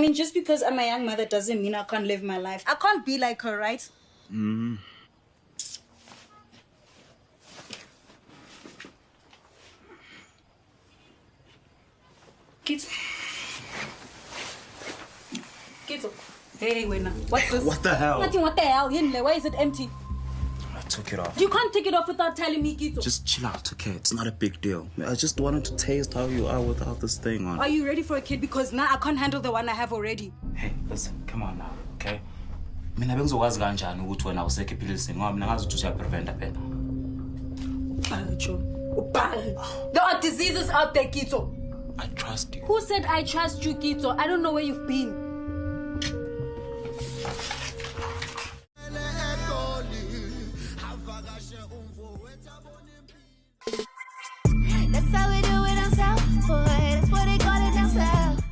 mean, just because I'm a young mother doesn't mean I can't live my life. I can't be like her, right? Mm. Kids. Kids. Hey, now. What's this? What the hell? Nothing. What the hell? Why is it empty? Took it off. You can't take it off without telling me, Kito. Just chill out, okay? It's not a big deal. I just wanted to taste how you are without this thing on. Are you ready for a kid? Because now I can't handle the one I have already. Hey, listen, come on now, okay? mina bengizokwazi kanjani ukuthi wena awusekho ephilisini ngoba mina ngazi ukuthi uyapreventa phela Ubhale, John. Ubhale. There are diseases out there, Kito. i trust you Who said I trust you, Kito? I don't know where you've been. She umvo wetabo